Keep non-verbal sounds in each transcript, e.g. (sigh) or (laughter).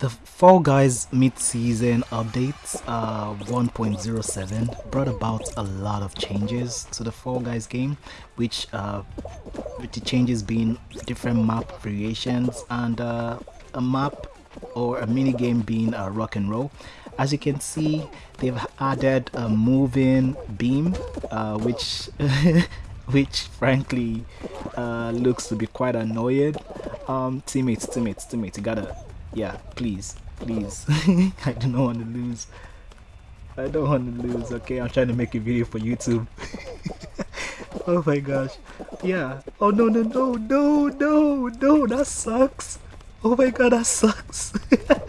The Fall Guys mid-season updates uh, 1.07 brought about a lot of changes to the Fall Guys game, which uh, with the changes being different map variations and uh, a map or a mini game being uh, rock and roll. As you can see, they've added a moving beam, uh, which (laughs) which frankly uh, looks to be quite annoying. Um, teammates, teammates, teammates, you gotta yeah, please, please. (laughs) I do not want to lose. I don't want to lose, okay? I'm trying to make a video for YouTube. (laughs) oh my gosh. Yeah. Oh no, no, no, no, no, no, that sucks. Oh my god, that sucks.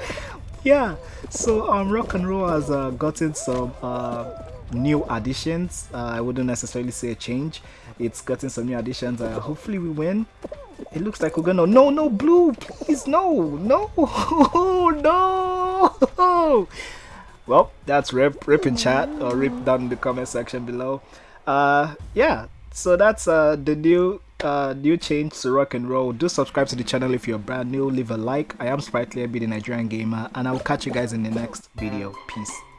(laughs) yeah. So, um, Rock and Roll has uh, gotten some uh, new additions. Uh, I wouldn't necessarily say a change. It's gotten some new additions. Uh, hopefully we win. It looks like we're gonna. No, no, blue, please, no, no, (laughs) no. Well, that's rip, rip in chat or rip down in the comment section below. Uh, yeah. So that's uh the new uh new change to rock and roll. Do subscribe to the channel if you're brand new. Leave a like. I am Sprightly, I be the Nigerian gamer, and I will catch you guys in the next video. Peace.